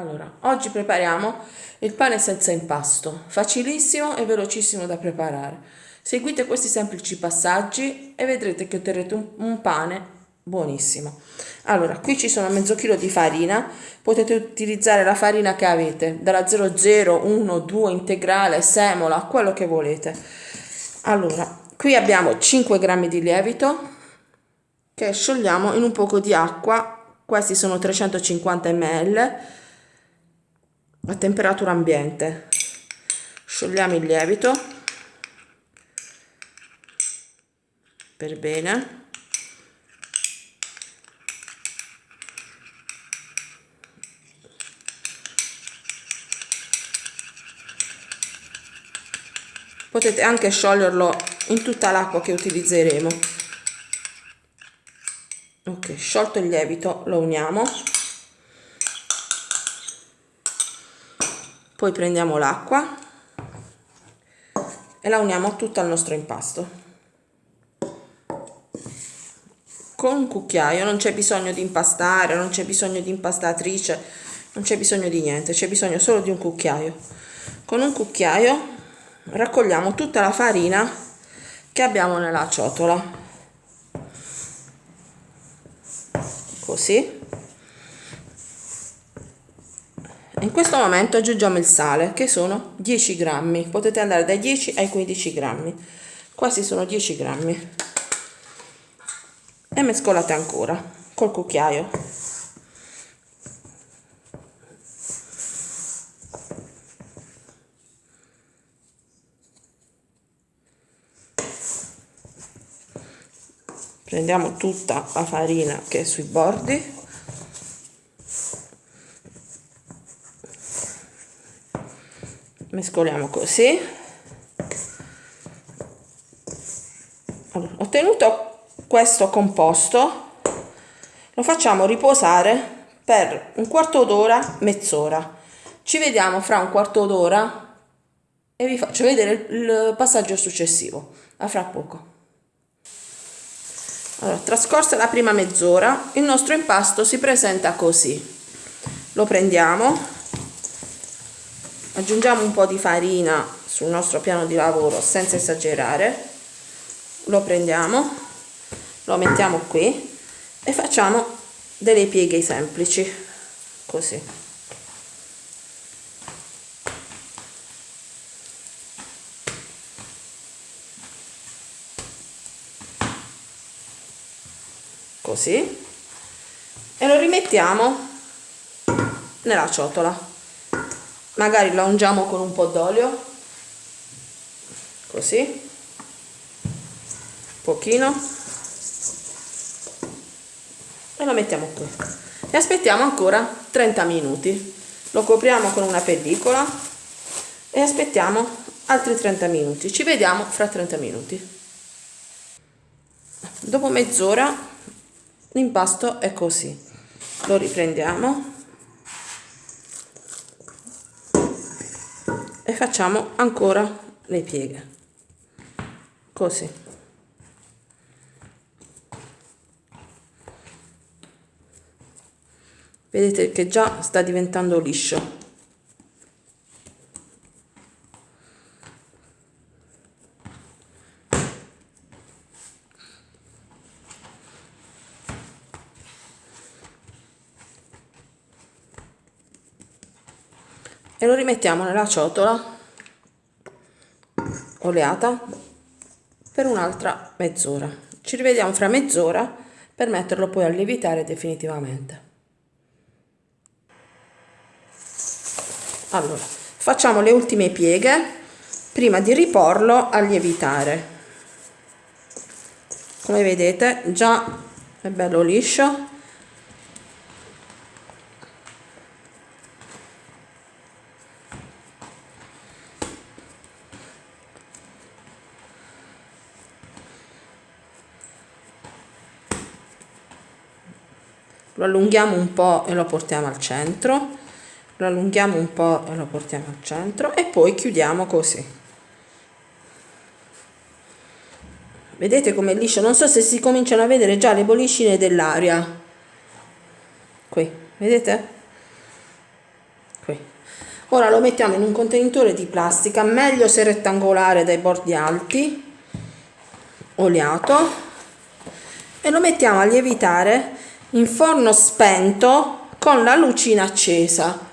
Allora, oggi prepariamo il pane senza impasto, facilissimo e velocissimo da preparare. Seguite questi semplici passaggi e vedrete che otterrete un, un pane buonissimo. Allora, qui ci sono mezzo chilo di farina, potete utilizzare la farina che avete, dalla 00, 1, 2, integrale, semola, quello che volete. Allora, qui abbiamo 5 grammi di lievito che sciogliamo in un poco di acqua, questi sono 350 ml, a temperatura ambiente. Sciogliamo il lievito per bene. Potete anche scioglierlo in tutta l'acqua che utilizzeremo. Ok, sciolto il lievito, lo uniamo poi prendiamo l'acqua e la uniamo tutta al nostro impasto. Con un cucchiaio non c'è bisogno di impastare non c'è bisogno di impastatrice non c'è bisogno di niente c'è bisogno solo di un cucchiaio. Con un cucchiaio raccogliamo tutta la farina che abbiamo nella ciotola. Così in questo momento aggiungiamo il sale che sono 10 grammi. Potete andare dai 10 ai 15 grammi. Questi sono 10 grammi. E mescolate ancora col cucchiaio. Prendiamo tutta la farina che è sui bordi mescoliamo così. Allora, ottenuto questo composto. Lo facciamo riposare per un quarto d'ora mezz'ora. Ci vediamo fra un quarto d'ora e vi faccio vedere il passaggio successivo. A fra poco. Allora, trascorsa la prima mezz'ora il nostro impasto si presenta così. Lo prendiamo aggiungiamo un po' di farina sul nostro piano di lavoro senza esagerare. Lo prendiamo lo mettiamo qui e facciamo delle pieghe semplici così. Così. E lo rimettiamo nella ciotola magari la ungiamo con un po' d'olio. Così. Pochino. E lo mettiamo qui. E aspettiamo ancora 30 minuti. Lo copriamo con una pellicola e aspettiamo altri 30 minuti. Ci vediamo fra 30 minuti. Dopo mezz'ora l'impasto è così. Lo riprendiamo e facciamo ancora le pieghe. Così. Vedete che già sta diventando liscio e lo rimettiamo nella ciotola oleata per un'altra mezz'ora. Ci rivediamo fra mezz'ora per metterlo poi a lievitare definitivamente. Allora facciamo le ultime pieghe prima di riporlo a lievitare. Come vedete già è bello liscio lo allunghiamo un po' e lo portiamo al centro. Lo allunghiamo un po' e lo portiamo al centro e poi chiudiamo così. Vedete com'è liscio? Non so se si cominciano a vedere già le bollicine dell'aria. Qui vedete? Qui. Ora lo mettiamo in un contenitore di plastica meglio se rettangolare dai bordi alti oliato e lo mettiamo a lievitare in forno spento con la lucina accesa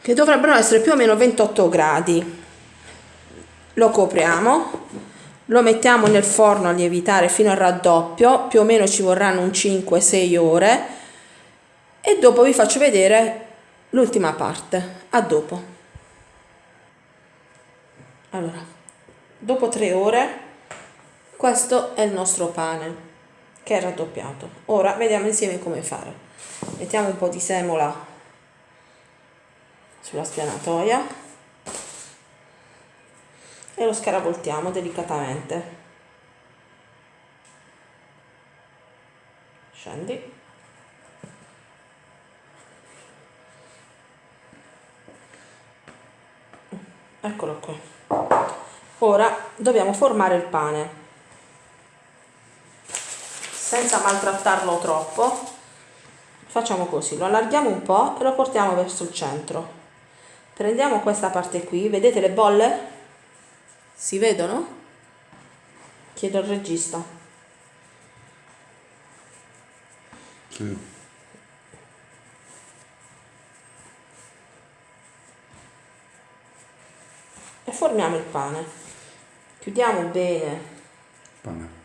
che dovrebbero essere più o meno 28 gradi. Lo copriamo lo mettiamo nel forno a lievitare fino al raddoppio più o meno ci vorranno un 5-6 ore e dopo vi faccio vedere l'ultima parte a dopo. Allora dopo tre ore questo è il nostro pane che è raddoppiato. Ora vediamo insieme come fare. Mettiamo un po' di semola sulla spianatoia e lo scaravoltiamo delicatamente. Scendi. Eccolo qui ora dobbiamo formare il pane senza maltrattarlo troppo. Facciamo così lo allarghiamo un po' e lo portiamo verso il centro. Prendiamo questa parte qui vedete le bolle? Si vedono? Chiedo al regista. Sì. e formiamo il pane. Chiudiamo bene. Panetto.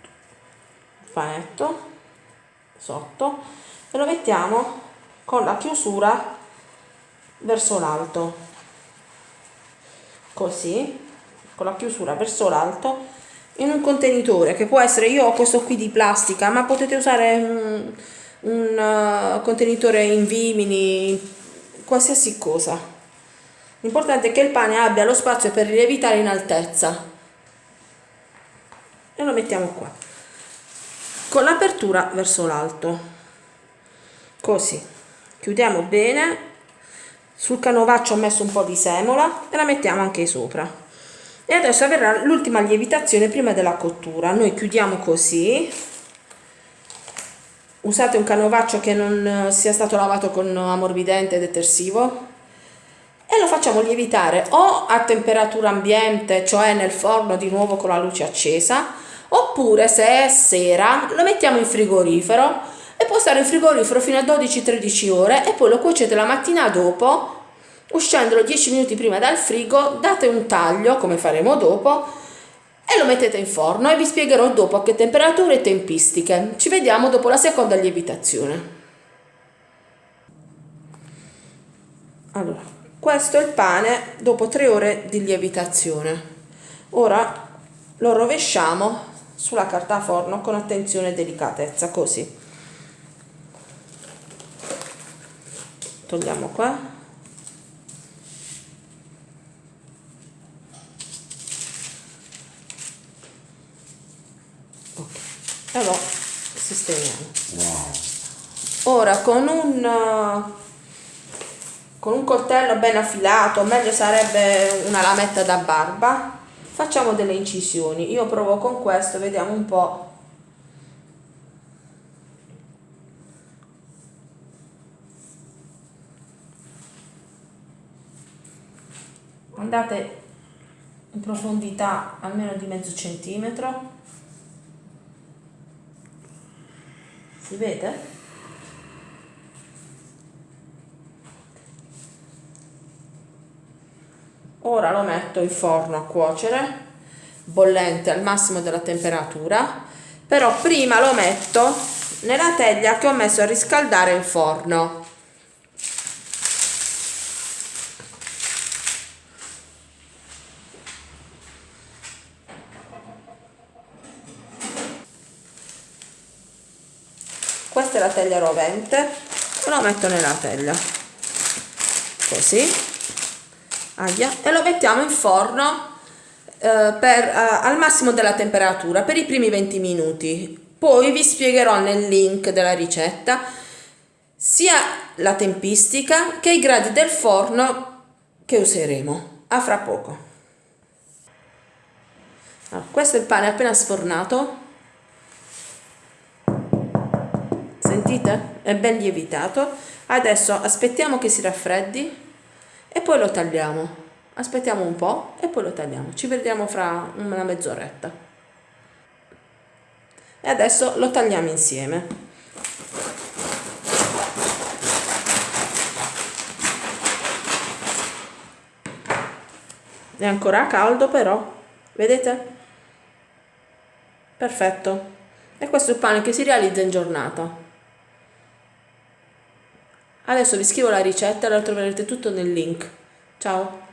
Panetto sotto e lo mettiamo con la chiusura verso l'alto così con la chiusura verso l'alto in un contenitore che può essere io ho questo qui di plastica ma potete usare un, un uh, contenitore in vimini qualsiasi cosa L'importante è che il pane abbia lo spazio per lievitare in altezza. E lo mettiamo qua. Con l'apertura verso l'alto. Così. Chiudiamo bene. Sul canovaccio ho messo un po' di semola e la mettiamo anche sopra. E adesso avverrà l'ultima lievitazione prima della cottura. Noi chiudiamo così. Usate un canovaccio che non sia stato lavato con ammorbidente detersivo e lo facciamo lievitare o a temperatura ambiente, cioè nel forno di nuovo con la luce accesa, oppure se è sera lo mettiamo in frigorifero e può stare in frigorifero fino a 12-13 ore e poi lo cuocete la mattina dopo, uscendolo 10 minuti prima dal frigo, date un taglio come faremo dopo e lo mettete in forno e vi spiegherò dopo a che temperature e tempistiche. Ci vediamo dopo la seconda lievitazione. Allora, questo è il pane dopo tre ore di lievitazione ora lo rovesciamo sulla carta forno con attenzione e delicatezza così. Togliamo qua. Ok. E lo sistemiamo. Wow. ora con un con un coltello ben affilato, meglio sarebbe una lametta da barba, facciamo delle incisioni. Io provo con questo, vediamo un po'. Andate in profondità almeno di mezzo centimetro. Si vede? Ora lo metto in forno a cuocere bollente al massimo della temperatura però prima lo metto nella teglia che ho messo a riscaldare in forno. Questa è la teglia rovente lo metto nella teglia così aia, e lo mettiamo in forno eh, per, eh, al massimo della temperatura per i primi 20 minuti. Poi vi spiegherò nel link della ricetta sia la tempistica che i gradi del forno che useremo. A fra poco. Allora, questo è il pane appena sfornato. Sentite? È ben lievitato. Adesso aspettiamo che si raffreddi e poi lo tagliamo. Aspettiamo un po' e poi lo tagliamo. Ci vediamo fra una mezz'oretta. E adesso lo tagliamo insieme. È ancora caldo però, vedete? Perfetto. E questo è il pane che si realizza in giornata. Adesso vi scrivo la ricetta e la troverete tutto nel link. Ciao!